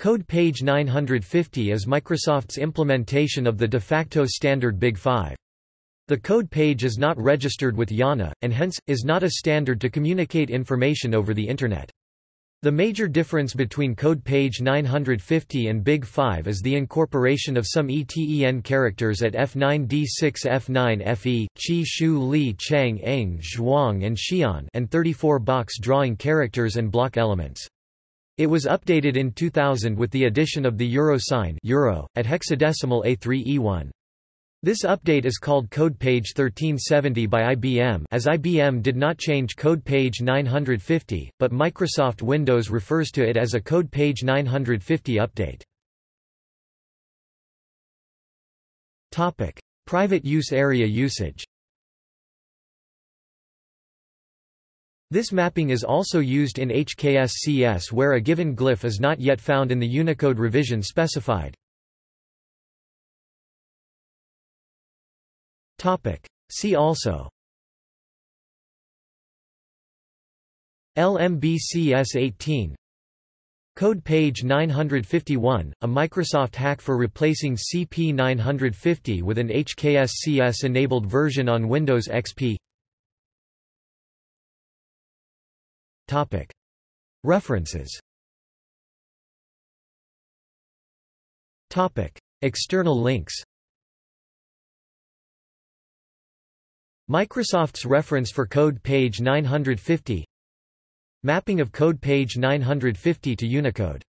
Code page 950 is Microsoft's implementation of the de facto standard Big 5. The code page is not registered with IANA, and hence, is not a standard to communicate information over the Internet. The major difference between code page 950 and Big 5 is the incorporation of some ETEN characters at F9D6 F9FE, Qi Shu Li Chang Eng Zhuang and Xian and 34 box drawing characters and block elements. It was updated in 2000 with the addition of the euro sign euro, at hexadecimal A3E1. This update is called Code Page 1370 by IBM as IBM did not change Code Page 950, but Microsoft Windows refers to it as a Code Page 950 update. Topic: Private use area usage. This mapping is also used in HKSCS where a given glyph is not yet found in the Unicode revision specified. See also. LMBCS 18 Code page 951, a Microsoft hack for replacing CP 950 with an HKSCS-enabled version on Windows XP References. External links. Microsoft's reference for code page 950 Mapping of code page 950 to Unicode